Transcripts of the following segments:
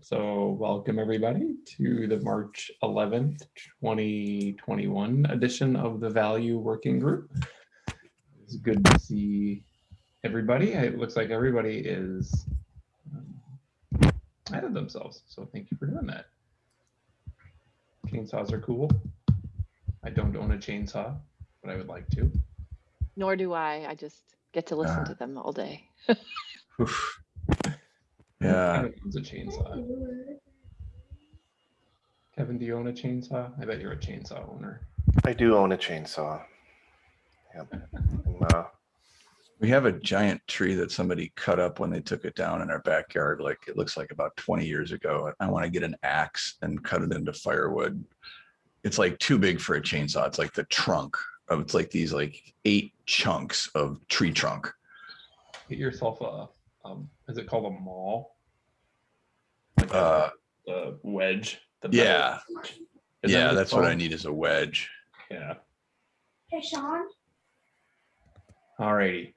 So welcome everybody to the March 11th, 2021 edition of the Value Working Group. It's good to see everybody. It looks like everybody is um, of themselves. So thank you for doing that. Chainsaws are cool. I don't own a chainsaw, but I would like to. Nor do I. I just get to listen Ah. to them all day. Oof. Yeah, It's a chainsaw. Kevin, do you own a chainsaw? I bet you're a chainsaw owner. I do own a chainsaw. Yep. And, uh, we have a giant tree that somebody cut up when they took it down in our backyard, like it looks like about 20 years ago. I want to get an axe and cut it into firewood. It's like too big for a chainsaw. It's like the trunk of, it's like these like eight chunks of tree trunk. Get yourself a, um, is it called a maul? Like a- Uh, a wedge. the yeah, wedge. Is that yeah, it's that's what I need is a wedge. Yeah. Hey, Sean. Alrighty.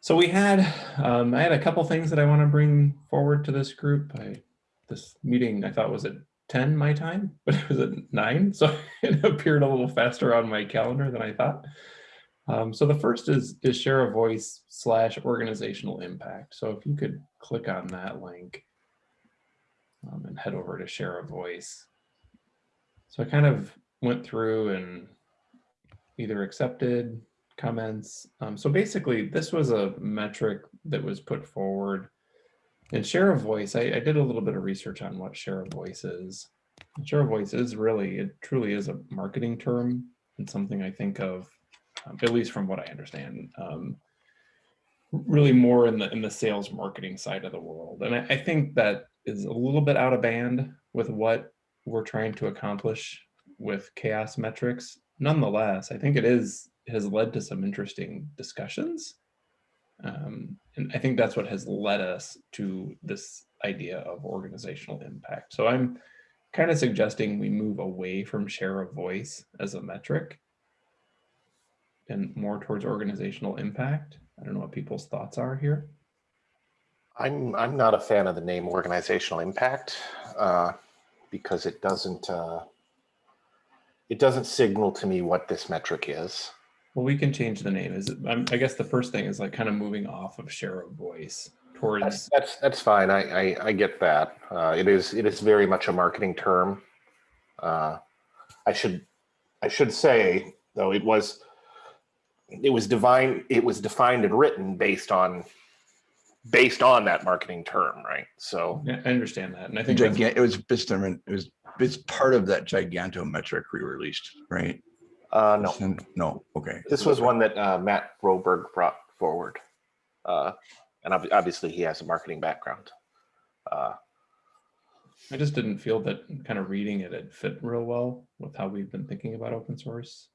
So we had, um, I had a couple things that I want to bring forward to this group. I, this meeting I thought was at 10 my time, but it was at nine. So it appeared a little faster on my calendar than I thought. Um, so the first is, is share a voice slash organizational impact. So if you could click on that link um, and head over to share a voice. So I kind of went through and either accepted comments. Um, so basically, this was a metric that was put forward. And share a voice, I, I did a little bit of research on what share a voice is. And Share a voice is really, it truly is a marketing term and something I think of, at least from what I understand, um, really more in the in the sales marketing side of the world. And I, I think that is a little bit out of band with what we're trying to accomplish with CHAOSS metrics. Nonetheless, I think it is has led to some interesting discussions. Um, and I think that's what has led us to this idea of organizational impact. So I'm kind of suggesting we move away from share of voice as a metric and more towards organizational impact. I don't know what people's thoughts are here. I'm I'm not a fan of the name organizational impact uh, because it doesn't uh, it doesn't signal to me what this metric is. Well, we can change the name. Is it, I'm, I guess the first thing is like kind of moving off of share of voice That's towards that's, that's fine. I, I I get that. Uh, it is it is very much a marketing term. Uh, I should I should say though it was it was divine it was defined and written based on based on that marketing term, right? So Yeah, I understand that. And I think that's- Gigan, it was Bisterman, it was, it's part of that gigantometric we released, right? uh, no. And- No, okay. This was one that uh, Matt Broberg brought forward. Uh, and ob- obviously he has a marketing background. Uh, I just didn't feel that kind of reading it, it fit real well with how we've been thinking about open source.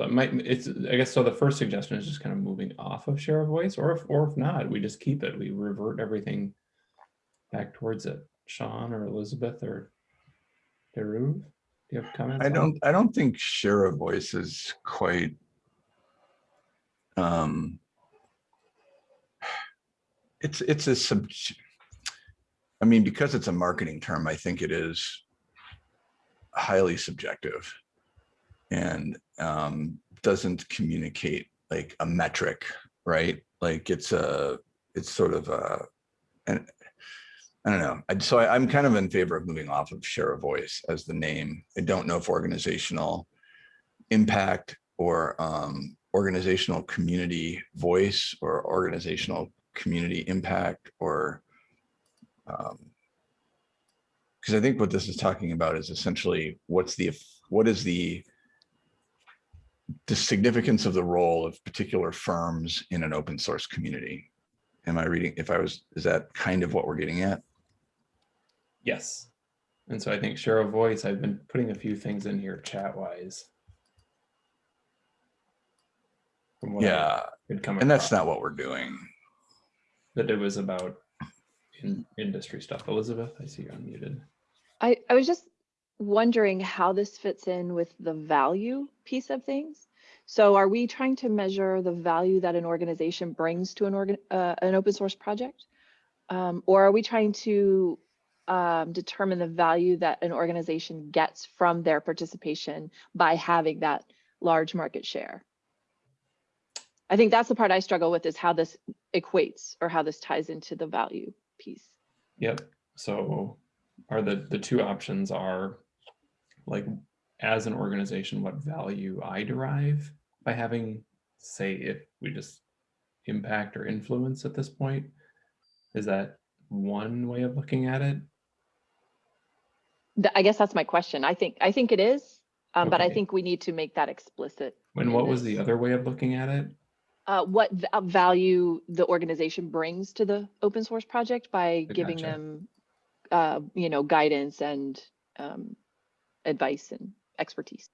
So it might, it's, I guess, so the first suggestion is just kind of moving off of share of voice, or if, or if not, we just keep it, we revert everything back towards it. Sean or Elizabeth or Deruv, do you have comments? I don't, I don't think share a voice is quite. Um. It's, it's a sub. I mean, because it's a marketing term, I think it is highly subjective. And um, doesn't communicate like a metric, right? Like it's a, it's sort of a, and I don't know. I, so I, I'm kind of in favor of moving off of share a voice as the name. I don't know if organizational impact or um, organizational community voice or organizational community impact or because I think what this is talking about is essentially what's the what is the the significance of the role of particular firms in an open source community. Am I reading? If I was, is that kind of what we're getting at? Yes. And so I think share of voice, I've been putting a few things in here chat wise. From what Yeah, had come and that's not what we're doing. that it was about in industry stuff. Elizabeth, I see you're unmuted. I, I was just wondering how this fits in with the value piece of things. So are we trying to measure the value that an organization brings to an organ, uh, an open source project? Um, or are we trying to um, determine the value that an organization gets from their participation by having that large market share? I think that's the part I struggle with is how this equates or how this ties into the value piece. Yep. So are the, the two options are like, as an organization, what value I derive by having, say, if we just impact or influence at this point? Is that one way of looking at it? I guess that's my question. I think, I think it is, um, but I think we need to make that explicit. And what was the other way of looking at it? Uh, what uh, value the organization brings to the open source project by giving gotcha. them, uh, you know, guidance and, um, advice and expertise.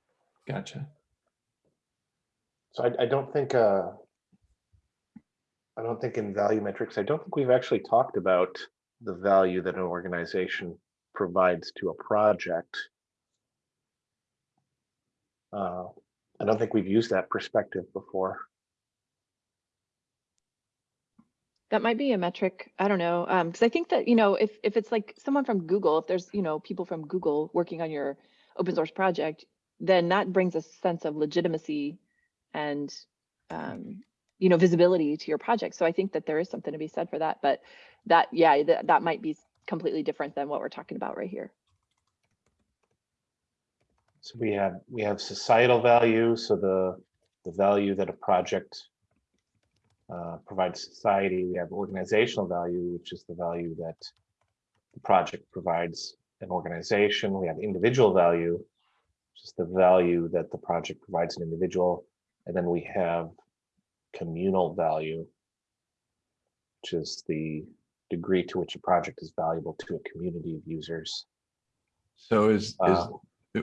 Gotcha. So I, I don't think, uh, I don't think in value metrics, I don't think we've actually talked about the value that an organization provides to a project. Uh, I don't think we've used that perspective before. That might be a metric. I don't know. Um, cause I think that, you know, if, if it's like someone from Google, if there's, you know, people from Google working on your open source project, then that brings a sense of legitimacy and, um, you know, visibility to your project. So I think that there is something to be said for that, but that, yeah, that, that might be completely different than what we're talking about right here. So we have, we have societal value, so the, the value that a project uh, provides society. We have organizational value, which is the value that the project provides an organization. We have individual value, just the value that the project provides an individual. And then we have communal value, which is the degree to which a project is valuable to a community of users. So is, is, Uh,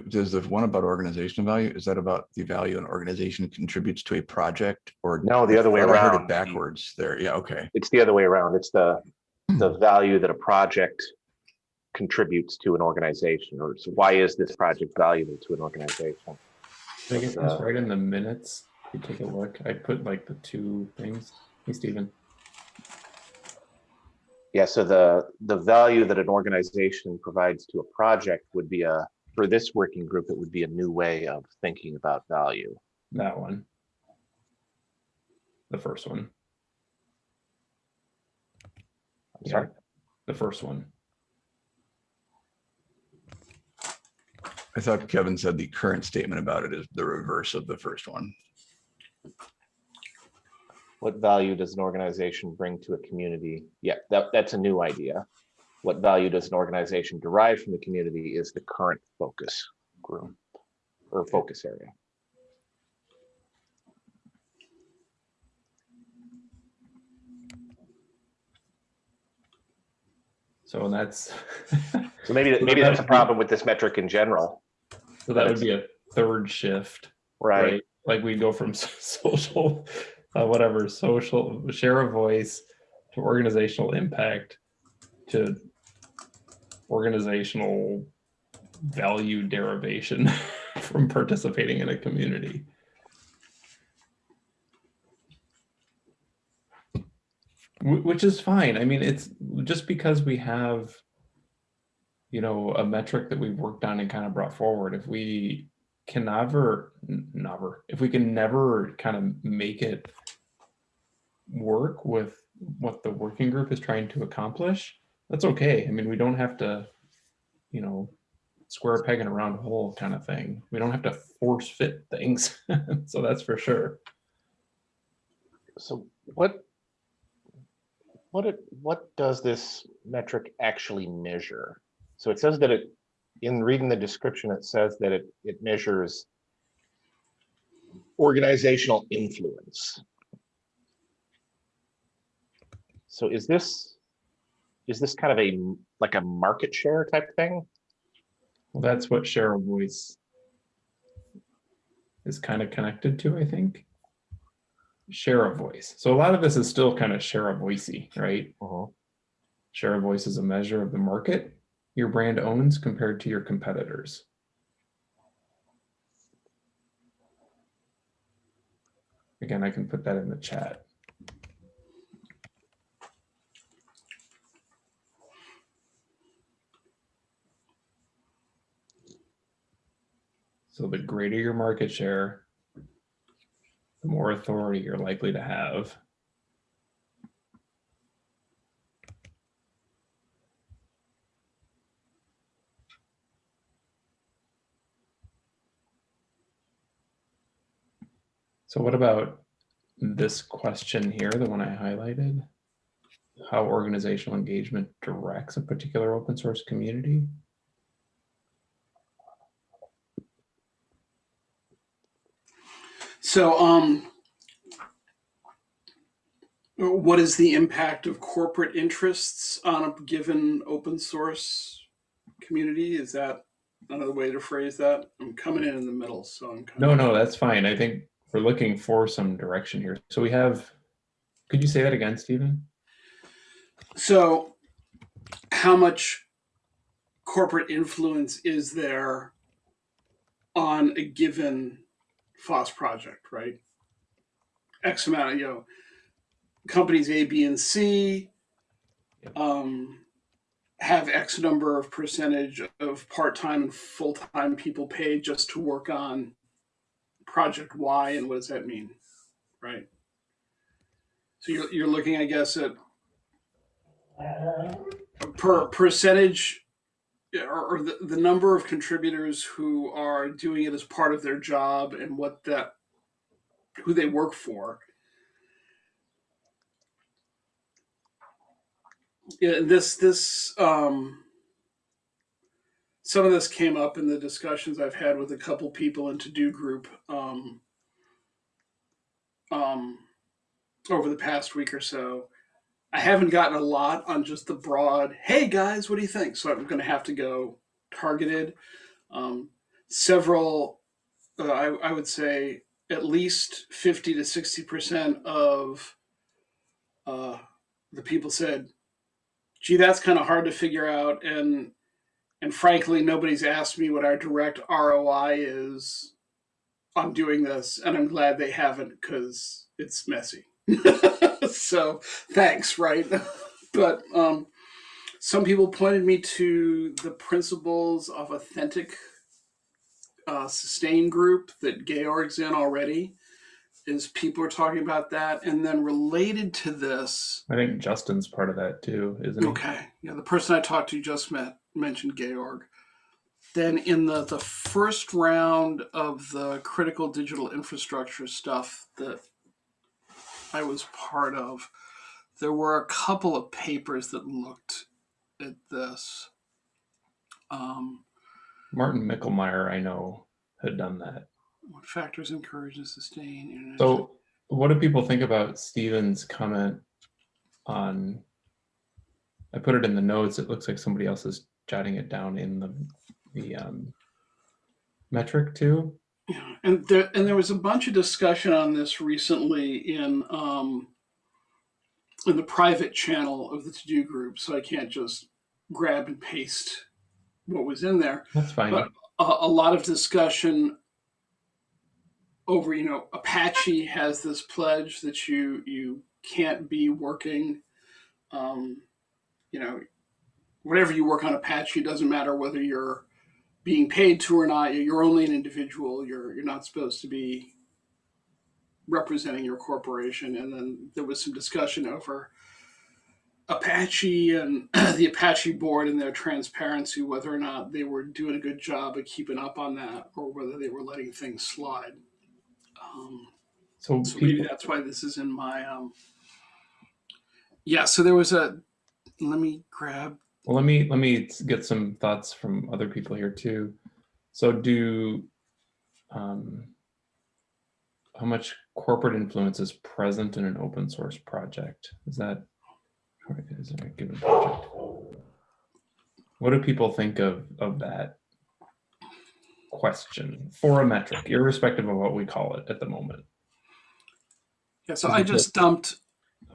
does the one about organizational value, is that about the value an organization contributes to a project or? No, the other way thought I heard it around. Backwards there. Yeah, okay. it's the other way around. It's the, the value that a project contributes to an organization, or so why is this project valuable to an organization? I get this Uh, right in the minutes? If you take a look, I put like the two things. Hey, Stephen. Yeah, so the, the value that an organization provides to a project would be a, for this working group, it would be a new way of thinking about value. That one. The first one. I'm Yeah, sorry. The first one. I thought Kevin said the current statement about it is the reverse of the first one. What value does an organization bring to a community? Yeah, that, that's a new idea. What value does an organization derive from the community is the current focus group or focus area. So that's, So maybe, that- maybe that's a problem with this metric in general, so that would be a third shift, right? right? Like we go from social, uh, whatever, social, share a voice to organizational impact to organizational value derivation from participating in a community. Which is fine. I mean, it's just because we have, you know, a metric that we've worked on and kind of brought forward. If we can never, never, if we can never kind of make it work with what the working group is trying to accomplish, that's okay. I mean, we don't have to, you know, square peg in a round hole kind of thing. We don't have to force fit things. so that's for sure. So what? What it, what does this metric actually measure? So it says that it, in reading the description, it says that it, it measures organizational influence. So is this, is this kind of a, like a market share type thing? Well, that's what share a voice is kind of connected to, I think. Share a voice. So a lot of this is still kind of share a voicey, right? Uh -huh. Share a voice is a measure of the market your brand owns compared to your competitors? Again, I can put that in the chat. So the greater your market share, the more authority you're likely to have So what about this question here, the one I highlighted? How organizational engagement directs a particular open source community? So, um, what is the impact of corporate interests on a given open source community? Is that another way to phrase that? I'm coming in in the middle, so I'm. kind No, no, that's fine. I think we're looking for some direction here. So we have, could you say that again, Stephen? So, how much corporate influence is there on a given FOSS project, right? X amount, you know, companies A, B, and C Yep. um, have X number of percentage of part-time and full-time people paid just to work on project Y, and what does that mean, right? So you're, you're looking, I guess, at per percentage or, or the, the number of contributors who are doing it as part of their job and what that who they work for yeah this this um some of this came up in the discussions i've had with a couple people in TODO group um um over the past week or so I haven't gotten a lot on just the broad, hey guys, what do you think? So I'm going to have to go targeted. Um, several, uh, I, I would say at least 50 to 60% of uh, the people said, gee, that's kind of hard to figure out. And, and frankly, nobody's asked me what our direct ROI is on doing this. And I'm glad they haven't because it's messy. so thanks, right? but um, some people pointed me to the principles of authentic uh, sustain group that Georg's in already. Is people are talking about that, and then related to this, I think Justin's part of that too, isn't he? okay, yeah, the person I talked to just met mentioned Georg. Then in the the first round of the critical digital infrastructure stuff that I was part of, there were a couple of papers that looked at this. Um, Martin Michlmayr, I know, had done that. what factors encourage and sustain internet? So what do people think about Stephen's comment on, I put it in the notes, it looks like somebody else is jotting it down in the, the um, metric too. Yeah, and there and there was a bunch of discussion on this recently in um, in the private channel of the TODO group. So I can't just grab and paste what was in there. That's fine. But a, a lot of discussion over, you know, Apache has this pledge that you you can't be working, um, you know, whatever you work on Apache it doesn't matter whether you're being paid to or not. You're only an individual. You're you're not supposed to be representing your corporation. And then there was some discussion over Apache and the Apache board and their transparency, whether or not they were doing a good job of keeping up on that, or whether they were letting things slide. Um, So so maybe that's why this is in my. Um, yeah. So there was a. Let me grab. Well, let me, let me get some thoughts from other people here too. So do, um, how much corporate influence is present in an open source project? Is that, or is it a given project? What do people think of, of that question for a metric, irrespective of what we call it at the moment? Yeah. So I just dumped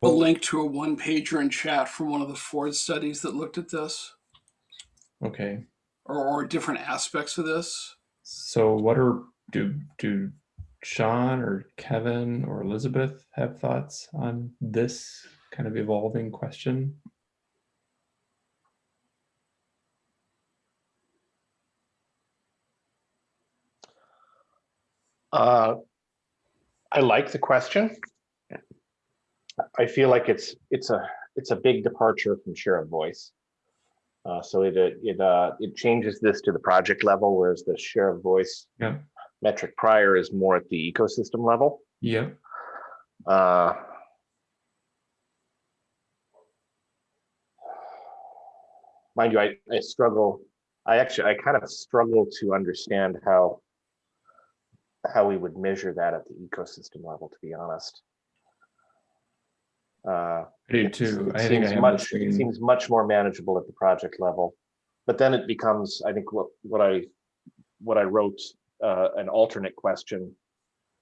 a link to a one pager in chat from one of the Ford studies that looked at this, Okay, or, or different aspects of this. so what are, do, do Sean or Kevin or Elizabeth have thoughts on this kind of evolving question? Uh, I like the question. I feel like it's, it's a, it's a big departure from share of voice. Uh, so it, it, uh, it changes this to the project level, whereas the share of voice Yeah. metric prior is more at the ecosystem level. Yeah. Uh, Mind you, I, I struggle, I actually, I kind of struggle to understand how how we would measure that at the ecosystem level, to be honest. Uh, I do too. it I think I seems much, it seems much more manageable at the project level. But then it becomes, I think what, what I, what I wrote, uh, an alternate question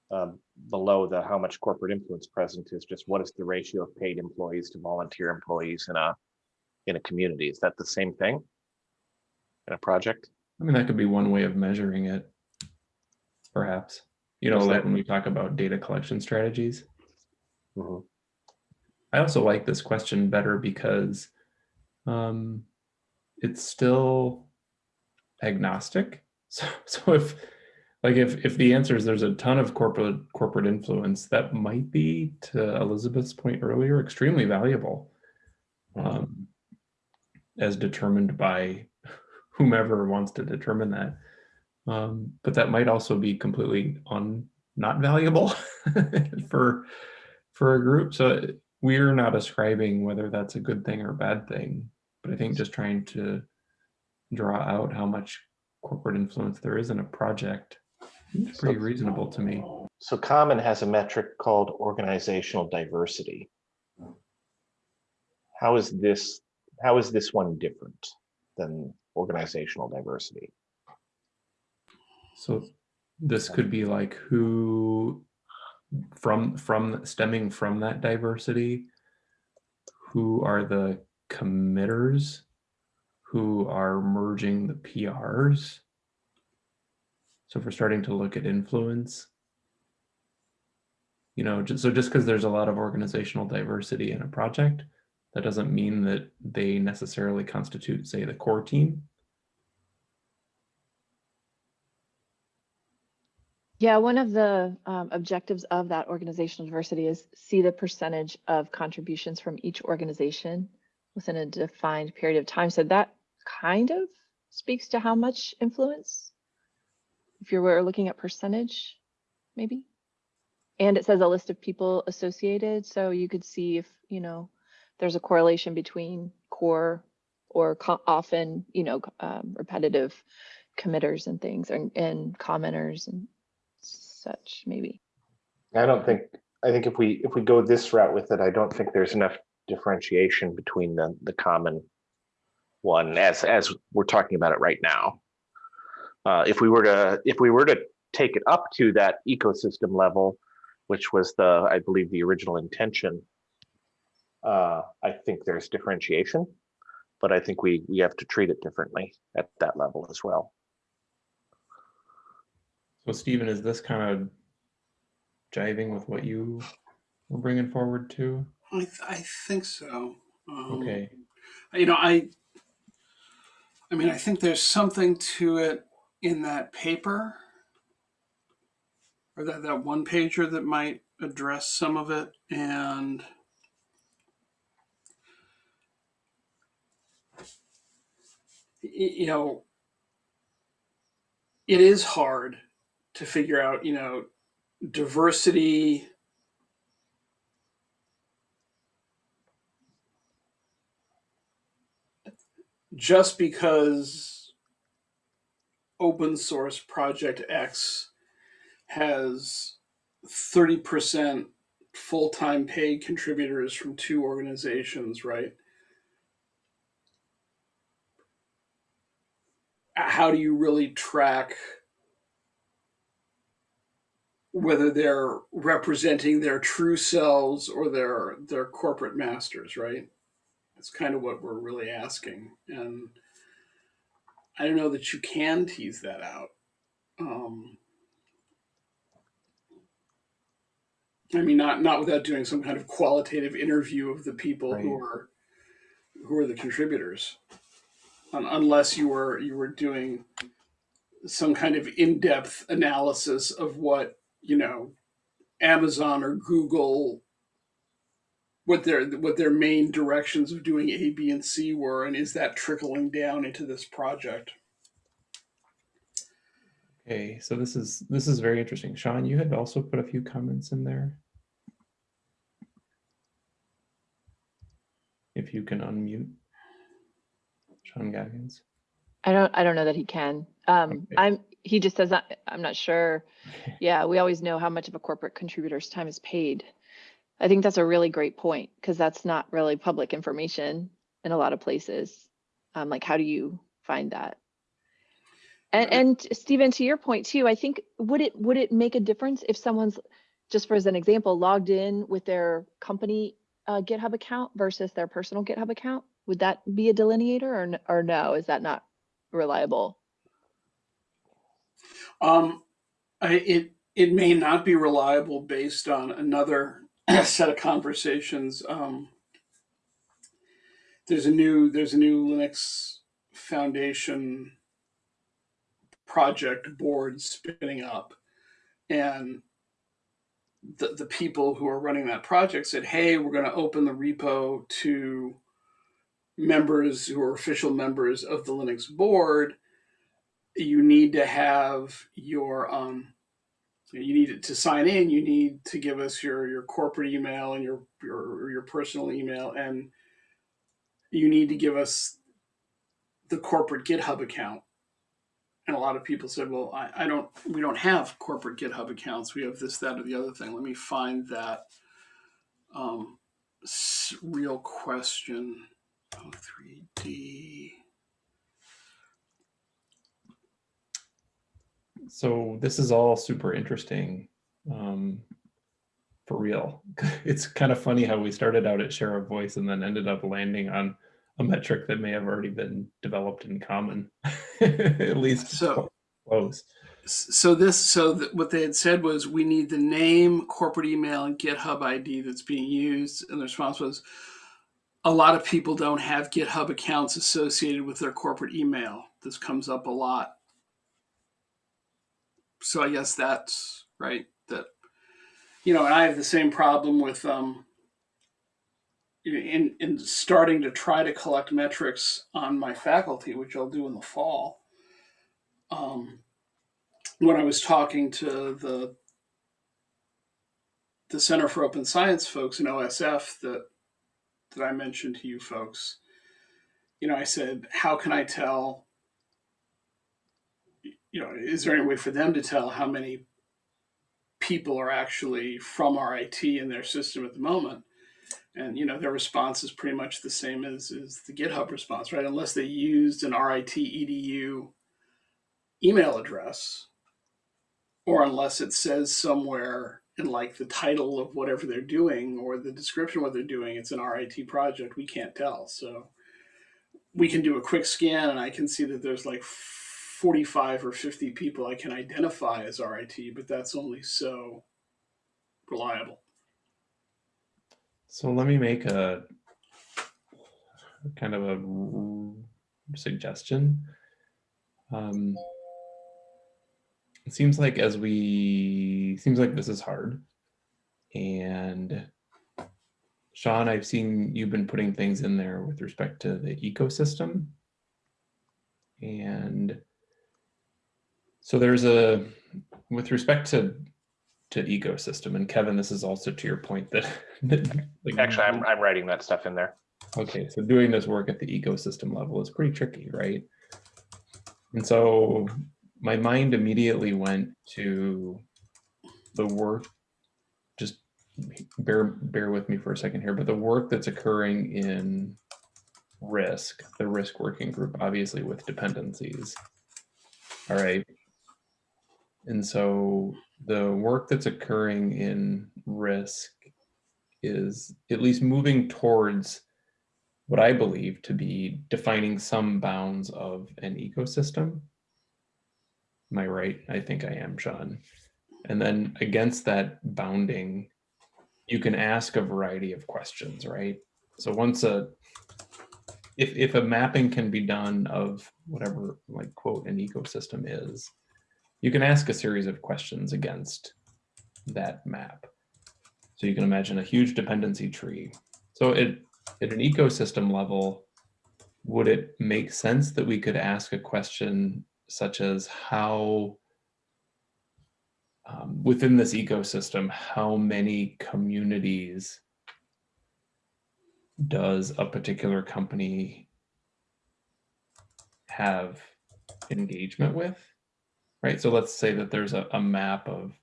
um, below the how much corporate influence present is just what is the ratio of paid employees to volunteer employees in a, in a community? Is that the same thing? In a project? I mean, that could be one way of measuring it. Perhaps, you know, like that? when we talk about data collection strategies. Mhm. I also like this question better because um, it's still agnostic. So, so if like if if the answer is there's a ton of corporate corporate influence, that might be to Elizabeth's point earlier, extremely valuable, um, as determined by whomever wants to determine that. Um, but that might also be completely un not valuable for for a group. So we're not ascribing whether that's a good thing or a bad thing, but I think just trying to draw out how much corporate influence there is in a project is pretty reasonable to me. So Common has a metric called organizational diversity. How is this, how is this one different than organizational diversity? So this could be like who from from stemming from that diversity, who are the committers who are merging the PRs. So if we're starting to look at influence, you know, just, so just because there's a lot of organizational diversity in a project, that doesn't mean that they necessarily constitute, say, the core team. Yeah, one of the um, objectives of that organizational diversity is see the percentage of contributions from each organization within a defined period of time. So that kind of speaks to how much influence, if you were looking at percentage, maybe. And it says a list of people associated, so you could see if, you know, there's a correlation between core or often, you know, um, repetitive committers and things and, and commenters and such, maybe. I don't think, I think if we, if we go this route with it, I don't think there's enough differentiation between the, the common one as, as we're talking about it right now. Uh, if we were to, if we were to take it up to that ecosystem level, which was the, I believe, the original intention, uh, I think there's differentiation, but I think we, we have to treat it differently at that level as well. So Stephen, is this kind of jiving with what you were bringing forward too? I, th- I think so. Um, Okay, You know, I. I mean, I think there's something to it in that paper, or that that one pager that might address some of it, and. You know, it is hard to figure out, you know, diversity just because open source project X has 30% full-time paid contributors from two organizations, right? How do you really track whether they're representing their true selves or their their corporate masters, right? That's kind of what we're really asking. And I don't know that you can tease that out. Um, I mean, not not without doing some kind of qualitative interview of the people who are who are the contributors, Un- unless you were you were doing some kind of in-depth analysis of what you know, Amazon or Google what their what their main directions of doing A, B, and C were, and is that trickling down into this project? Okay, so this is this is very interesting. Sean, you had also put a few comments in there. If you can unmute. Sean Goggins. I don't, I don't know that he can. Um, Okay. I'm, he just says, I'm not sure. Yeah, we always know how much of a corporate contributor's time is paid. I think that's a really great point, because that's not really public information in a lot of places. Um, like, how do you find that? And, and Stephen, to your point too, I think, would it, would it make a difference if someone's, just for as an example, logged in with their company uh, GitHub account versus their personal GitHub account? Would that be a delineator or, or no? Is that not reliable? Um, I, it it may not be reliable based on another set of conversations. Um, there's a new there's a new Linux Foundation project board spinning up, and the the people who are running that project said, "Hey, we're going to open the repo to members who are official members of the Linux board." you need to have your um, you need to sign in. You need to give us your your corporate email and your your your personal email, and you need to give us the corporate GitHub account. And a lot of people said, well, I, I don't, we don't have corporate GitHub accounts. We have this, that, or the other thing. Let me find that um, real question. 03D. So this is all super interesting. Um, for real. It's kind of funny how we started out at share of voice and then ended up landing on a metric that may have already been developed in common, at least So- close. so this so th- what they had said was we need the name corporate email and github id that's being used and the response was a lot of people don't have github accounts associated with their corporate email this comes up a lot so i guess that's right that you know and i have the same problem with um in in starting to try to collect metrics on my faculty which i'll do in the fall um when I was talking to the the Center for Open Science folks in OSF that that I mentioned to you folks, you know, I said, how can I tell? You know, is there any way for them to tell how many people are actually from RIT in their system at the moment? And you know, their response is pretty much the same as, as the GitHub response, right? Unless they used an RIT edu email address, or unless it says somewhere in like the title of whatever they're doing or the description of what they're doing, it's an RIT project, we can't tell. So we can do a quick scan and I can see that there's like 45 or 50 people I can identify as RIT, but that's only so reliable. So let me make a kind of a suggestion. Um, it seems like as we seems like this is hard, and Sean, I've seen you've been putting things in there with respect to the ecosystem, and so there's a with respect to to ecosystem and Kevin, this is also to your point that, that like, Actually, I'm, I'm writing that stuff in there. Okay, so doing this work at the ecosystem level is pretty tricky, right? And so my mind immediately went to the work, just bear, bear with me for a second here, but the work that's occurring in risk, the risk working group, obviously with dependencies. All right. And so the work that's occurring in risk is at least moving towards what I believe to be defining some bounds of an ecosystem. Am I right? I think I am, Sean. And then against that bounding, you can ask a variety of questions, right? So once a, if, if a mapping can be done of whatever, like quote, an ecosystem is, you can ask a series of questions against that map. So you can imagine a huge dependency tree. So it, at an ecosystem level, would it make sense that we could ask a question such as how um, within this ecosystem, how many communities does a particular company have engagement with? Right, so let's say that there's a, a map of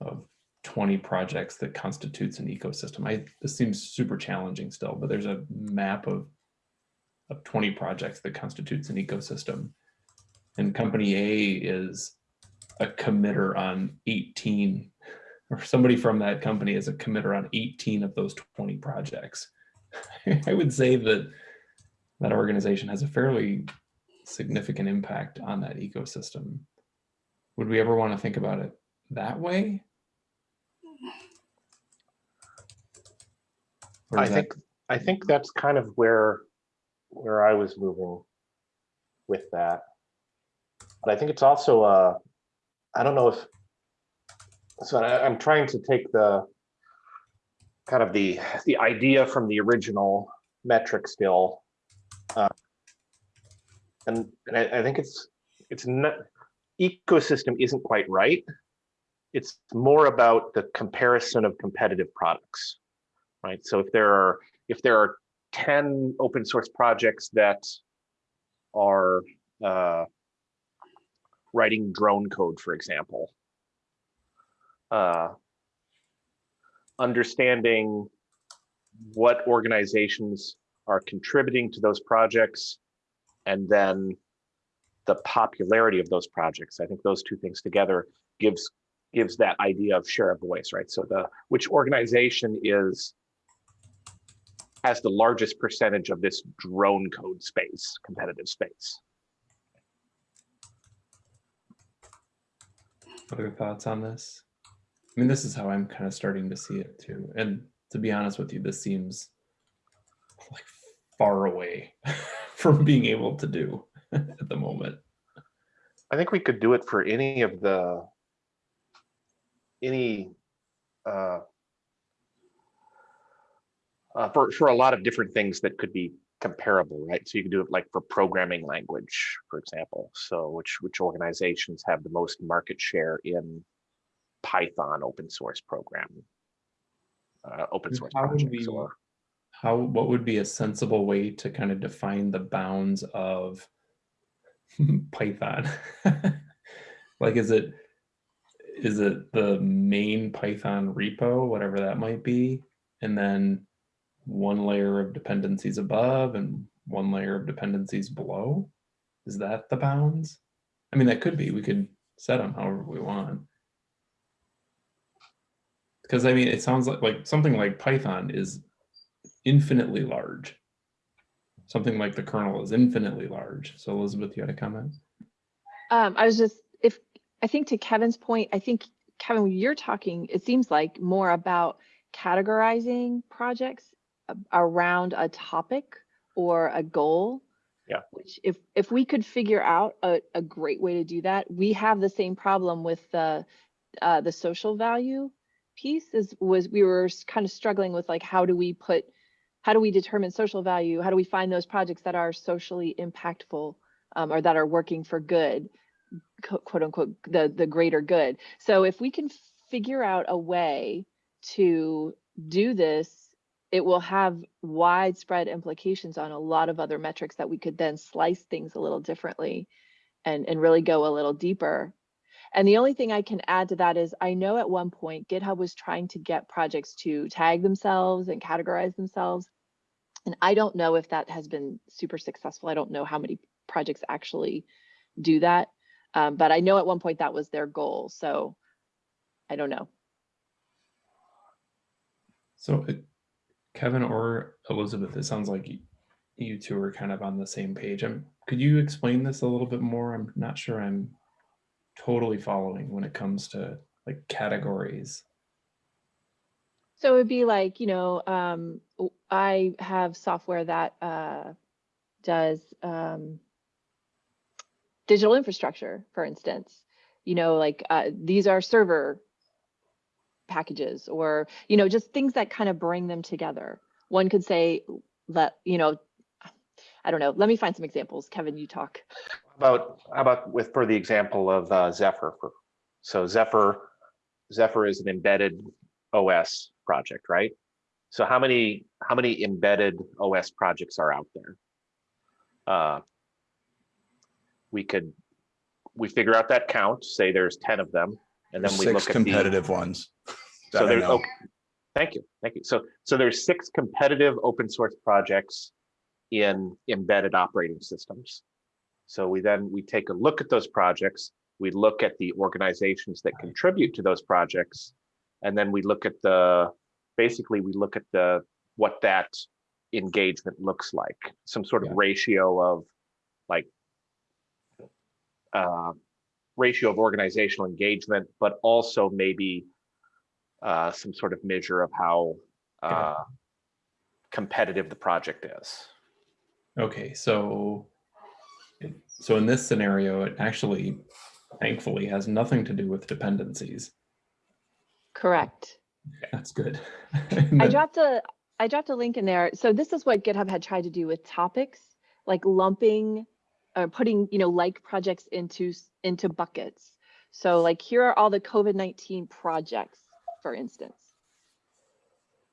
of 20 projects that constitutes an ecosystem. I, this seems super challenging still, but there's a map of of 20 projects that constitutes an ecosystem. And company A is a committer on 18, or somebody from that company is a committer on 18 of those 20 projects. I would say that that organization has a fairly significant impact on that ecosystem. Would we ever want to think about it that way? I that- think, I think that's kind of where, where I was moving with that. But I think it's also, uh, I don't know if, so I, I'm trying to take the, kind of the, the idea from the original metric still. And, and I, I think it's, it's not, ecosystem isn't quite right. It's more about the comparison of competitive products right? So if there are if there are 10 open source projects that are uh, writing drone code, for example, uh, understanding what organizations are contributing to those projects and then the popularity of those projects. I think those two things together gives gives that idea of share of voice, right? So the which organization is has the largest percentage of this drone code space, competitive space. Other thoughts on this? I mean, this is how I'm kind of starting to see it too. And to be honest with you, this seems like far away from being able to do at the moment. I think we could do it for any of the any uh, uh, for for a lot of different things that could be comparable, right? So you can do it like for programming language, for example. So which which organizations have the most market share in Python open source programming, uh, open source projects, or How, what would be a sensible way to kind of define the bounds of Python? Like, is it, is it the main Python repo, whatever that might be? And then one layer of dependencies above and one layer of dependencies below? Is that the bounds? I mean, that could be, we could set them however we want. Because I mean, it sounds like, like something like Python is infinitely large. Something like the kernel is infinitely large. So Elizabeth, you had a comment? Um, I was just, if, I think to Kevin's point, I think, Kevin, you're talking, it seems like more about categorizing projects around a topic or a goal. Yeah. Which if, if we could figure out a, a great way to do that, we have the same problem with the, uh, the social value piece is, was, we were kind of struggling with like, how do we put, how do we determine social value? How do we find those projects that are socially impactful? um, or that are working for good, quote unquote, the, the greater good. So if we can figure out a way to do this, it will have widespread implications on a lot of other metrics that we could then slice things a little differently and, and really go a little deeper. And the only thing I can add to that is I know at one point GitHub was trying to get projects to tag themselves and categorize themselves. And I don't know if that has been super successful. I don't know how many projects actually do that. Um, but I know at one point that was their goal. So I don't know. So Kevin or Elizabeth, it sounds like you two are kind of on the same page. Um, could you explain this a little bit more? I'm not sure I'm totally following when it comes to like categories. So it'd be like, you know, um, I have software that uh, does um, digital infrastructure, for instance. You know, like uh, these are server packages or, you know, just things that kind of bring them together. One could say, let, you know, I don't know, let me find some examples. Kevin, you talk. About, how about with, for the example of uh, Zephyr. for- So Zephyr, Zephyr is an embedded OS project, right? So how many, how many embedded OS projects are out there? Uh, We could, we figure out that count, say there's ten of them, and then we Six look at the. competitive ones. So there's, okay, thank you, thank you. So, so there's six competitive open source projects in embedded operating systems. So we then, we take a look at those projects, we look at the organizations that contribute to those projects. And then we look at the, basically, we look at the, what that engagement looks like, some sort of Yeah. ratio of like uh, ratio of organizational engagement, but also maybe uh, some sort of measure of how uh, competitive the project is. Okay, so so in this scenario, it actually thankfully has nothing to do with dependencies. Correct. That's good. I dropped a I dropped a link in there. So this is what GitHub had tried to do with topics, like lumping or putting, you know, like projects into into buckets. So like here are all the COVID-19 projects, for instance.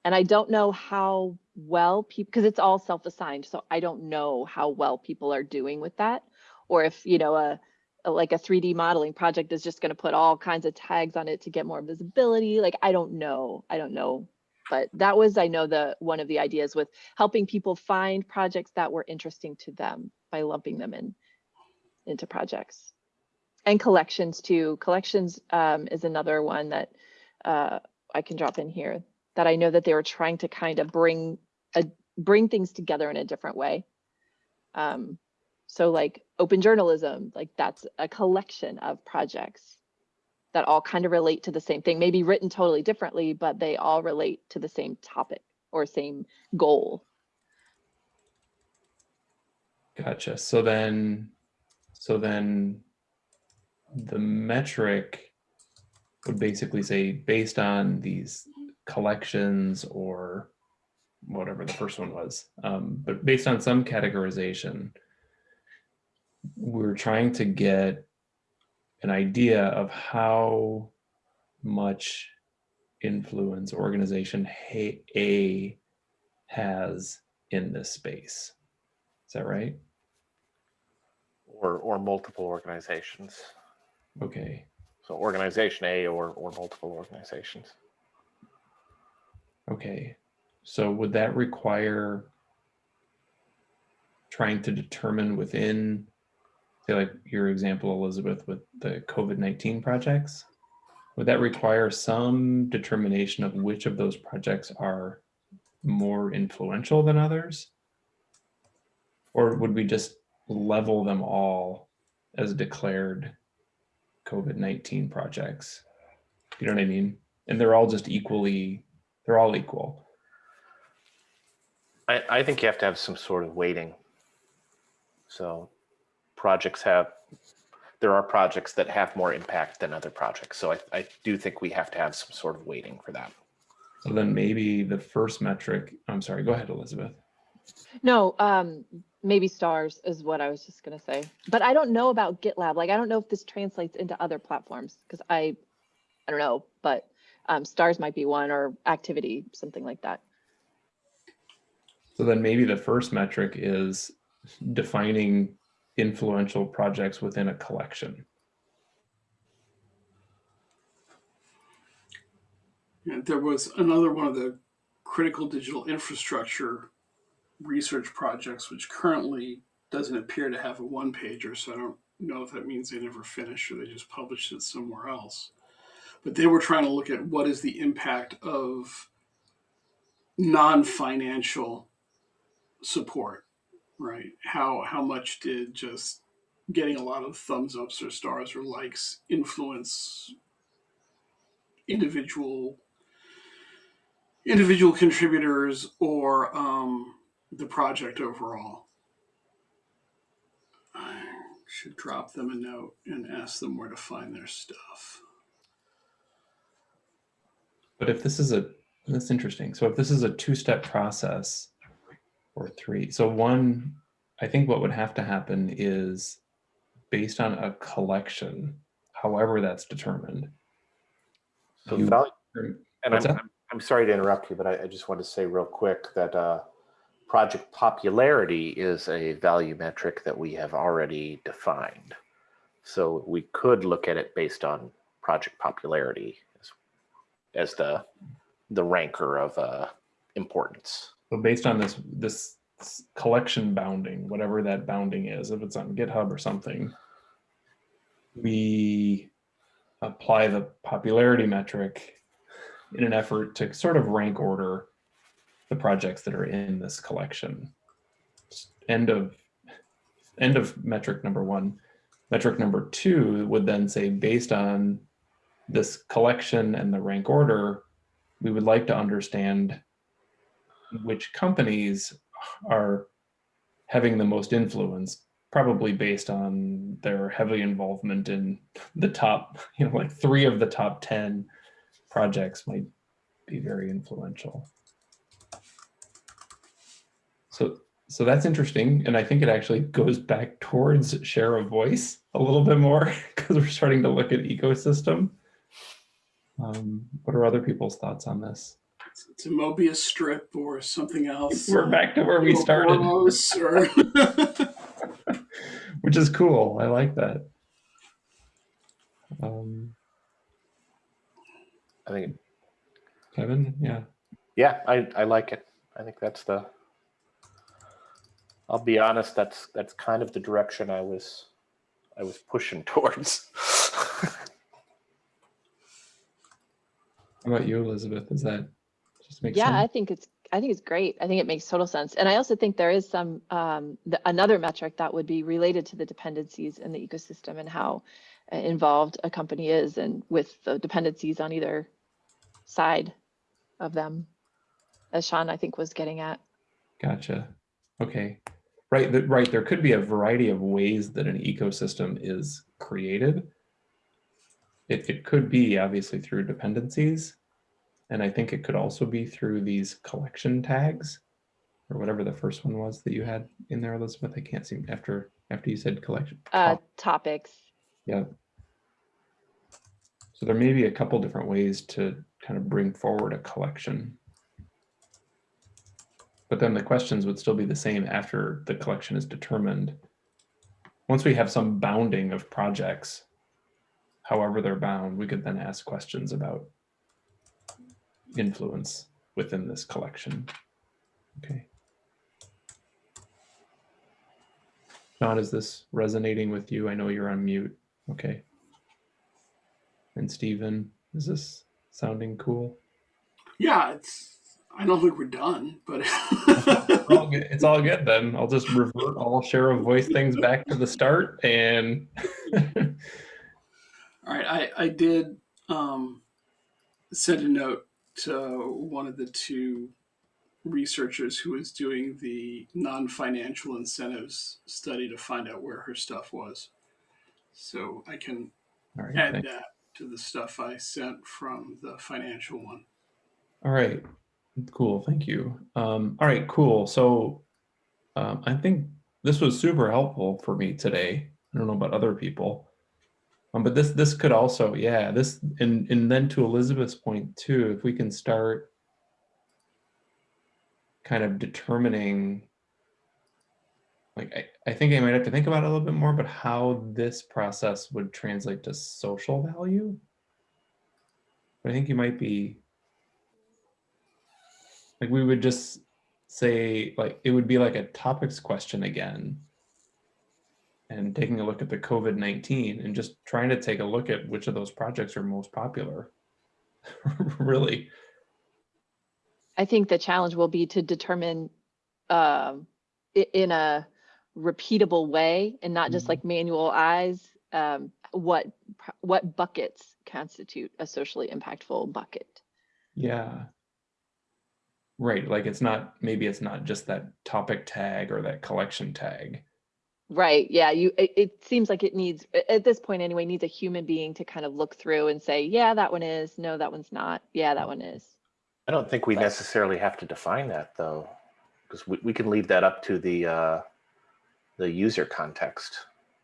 And I don't know how well people because it's all self-assigned. So I don't know how well people are doing with that. Or if, you know, a, a like a 3D modeling project is just going to put all kinds of tags on it to get more visibility. Like I don't know. I don't know but that was i know the one of the ideas with helping people find projects that were interesting to them by lumping them in into projects and collections too collections um, is another one that uh, i can drop in here that i know that they were trying to kind of bring a bring things together in a different way um, so like open journalism like that's a collection of projects that all kind of relate to the same thing, maybe written totally differently, but they all relate to the same topic or same goal. Gotcha. So then, so then the metric would basically say based on these collections or whatever the first one was, um, but based on some categorization, we're trying to get an idea of how much influence organization A has in this space. Is that right? Or, or multiple organizations. Okay. So organization A or, or multiple organizations. Okay. So would that require trying to determine within, say like your example, Elizabeth, with the COVID-19 projects? Would that require some determination of which of those projects are more influential than others? Or would we just level them all as declared COVID-19 projects? You know what I mean? And they're all just equally, they're all equal. I, I think you have to have some sort of weighting. So projects have, there are projects that have more impact than other projects. So I, I do think we have to have some sort of weighting for that. So then maybe the first metric, I'm sorry, go ahead, Elizabeth. No, um, maybe stars is what I was just gonna say. But I don't know about GitLab. Like, I don't know if this translates into other platforms because I, I don't know, but um, stars might be one or activity, something like that. So then maybe the first metric is defining influential projects within a collection. And there was another one of the critical digital infrastructure research projects, which currently doesn't appear to have a one pager. So I don't know if that means they never finished or they just published it somewhere else. But they were trying to look at what is the impact of non financial support, right? How, how much did just getting a lot of thumbs ups or stars or likes influence individual individual contributors or um, the project overall. I should drop them a note and ask them where to find their stuff. But if this is a, that's interesting. So if this is a two-step process or three, so one, I think what would have to happen is based on a collection, however that's determined. So you- value, and I'm? I'm, I'm sorry to interrupt you, but I, I just want to say real quick that uh, project popularity is a value metric that we have already defined. So we could look at it based on project popularity as, as the the ranker of uh, importance. So based on this, this collection bounding, whatever that bounding is, if it's on GitHub or something, we apply the popularity metric in an effort to sort of rank order the projects that are in this collection. End of, end of metric number one. Metric number two would then say, based on this collection and the rank order, we would like to understand which companies are having the most influence, probably based on their heavy involvement in the top, you know, like three of the top 10 projects might be very influential. So, so that's interesting. And I think it actually goes back towards share of voice a little bit more because we're starting to look at ecosystem. Um, what are other people's thoughts on this? It's, it's a Mobius strip or something else. We're back to where we started. Or which is cool. I like that. Um, I think, Kevin, yeah, yeah, I, I like it. I think that's the. I'll be honest. That's that's kind of the direction I was, I was pushing towards. how about you, Elizabeth? Is that Yeah, I think it's, I think it's great. I think it makes total sense. And I also think there is some, um, the, another metric that would be related to the dependencies in the ecosystem and how uh, involved a company is and with the dependencies on either side of them. As Sean, I think was getting at. Gotcha. Okay, right. The, right. There could be a variety of ways that an ecosystem is created. It it could be obviously through dependencies, and I think it could also be through these collection tags, or whatever the first one was that you had in there, Elizabeth. I can't see after after you said collection. Uh, top. topics. Yeah. So there may be a couple different ways to kind of bring forward a collection. But then the questions would still be the same after the collection is determined. Once we have some bounding of projects, however they're bound, we could then ask questions about influence within this collection. Okay. John, is this resonating with you? I know you're on mute. Okay. And Stephen, is this sounding cool? yeah, it's. I don't think we're done, but It's all good- It's all good then. I'll just revert all share of voice things back to the start and All right, I, I did um, send a note to one of the two researchers who was doing the non-financial incentives study to find out where her stuff was. So I can right. add thank- that to the stuff I sent from the financial one. All right. Cool. Thank you. Um, all right, cool. So um, I think this was super helpful for me today. I don't know about other people. Um, but this this could also, yeah, this and and then to Elizabeth's point too, if we can start kind of determining like I, I think I might have to think about it a little bit more, but how this process would translate to social value. But I think you might be like we would just say like it would be like a topics question again and taking a look at the covid-19 and just trying to take a look at which of those projects are most popular really I think the challenge will be to determine um, i- in a repeatable way and not just Mhm. like manual eyes, um, what what buckets constitute a socially impactful bucket. yeah right like it's not maybe it's not just that topic tag or that collection tag Right, yeah, you, it, it seems like it needs, at this point anyway, needs a human being to kind of look through and say, yeah, that one is, no, that one's not, yeah, that one is. I don't think we But- necessarily have to define that though, because we, we can leave that up to the, uh, the user context,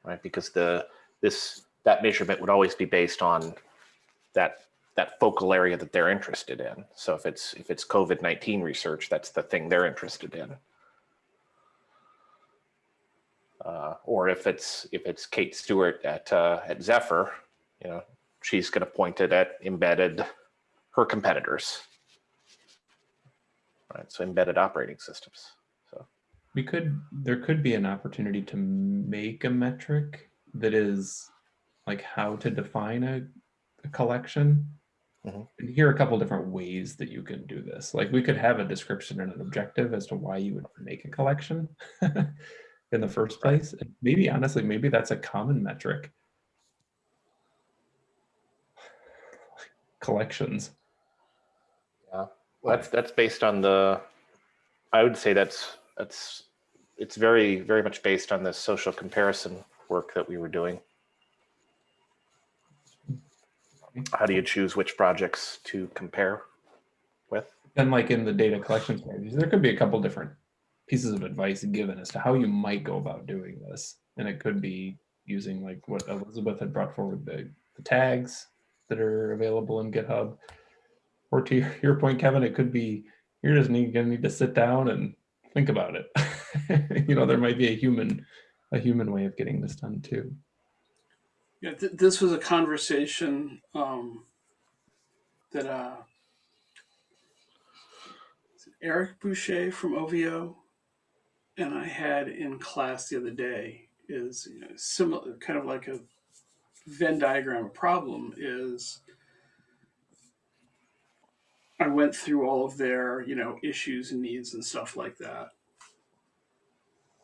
right? Because the, this, that measurement would always be based on that, that focal area that they're interested in. So if it's, if it's COVID-19 research, that's the thing they're interested in. Uh, or if it's, if it's Kate Stewart at, uh, at Zephyr, you know, she's going to point it at embedded, her competitors. Right, so embedded operating systems. So We could, there could be an opportunity to make a metric that is like how to define a, a collection. Mhm. And here are a couple different ways that you can do this. Like we could have a description and an objective as to why you would make a collection in the first place. And maybe honestly, maybe that's a common metric. Collections. Yeah. well, That's that's based on the. I would say that's that's it's very very much based on the social comparison work that we were doing. How do you choose which projects to compare with? And like in the data collection strategies, there could be a couple different pieces of advice given as to how you might go about doing this. And it could be using like what Elizabeth had brought forward, the, the tags that are available in GitHub. Or to your, point, Kevin, it could be you're just need, gonna need to sit down and think about it. you know, there might be a human, a human way of getting this done too. Yeah, th- this was a conversation um, that uh, Eric Boucher from OVO and I had in class the other day. Is you know, similar, kind of like a Venn diagram problem. Is I went through all of their you know issues and needs and stuff like that,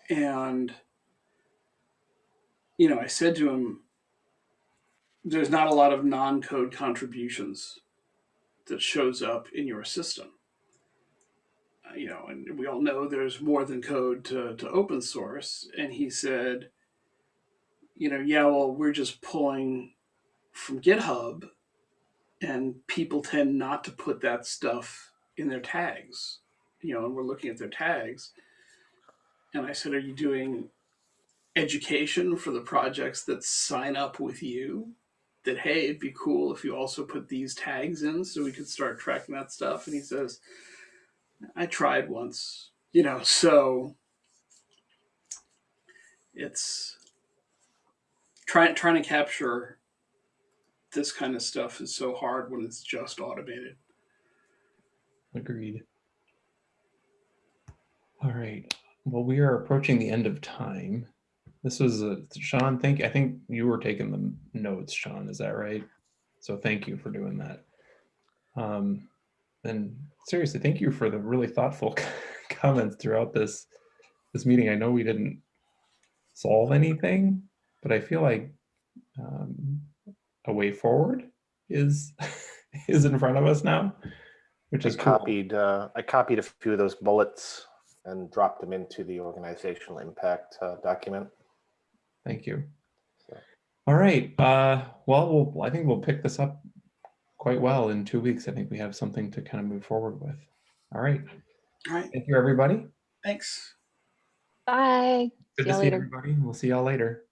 and you know I said to him there's not a lot of non-code contributions that shows up in your system. You know, and we all know there's more than code to, to open source. And he said, you know, yeah, well, we're just pulling from GitHub, and people tend not to put that stuff in their tags. You know, and we're looking at their tags. And I said, are you doing education for the projects that sign up with you? that hey it'd be cool if you also put these tags in so we could start tracking that stuff and he says i tried once you know so it's trying trying to capture this kind of stuff is so hard when it's just automated Agreed. All right. Well, we are approaching the end of time. This was a Sean. Thank. I think you were taking the notes, Sean. Is that right? So thank you for doing that. Um, and seriously, thank you for the really thoughtful comments throughout this this meeting. I know we didn't solve anything, but I feel like um, a way forward is is in front of us now, which I is cool. copied uh, I copied a few of those bullets and dropped them into the organizational impact uh, document. Thank you. So- All right. Uh, well, we'll, I think we'll pick this up quite well in two weeks. I think we have something to kind of move forward with. All right. all right Thank you, everybody. thanks Bye. Good See to see later. everybody. We'll see y'all later.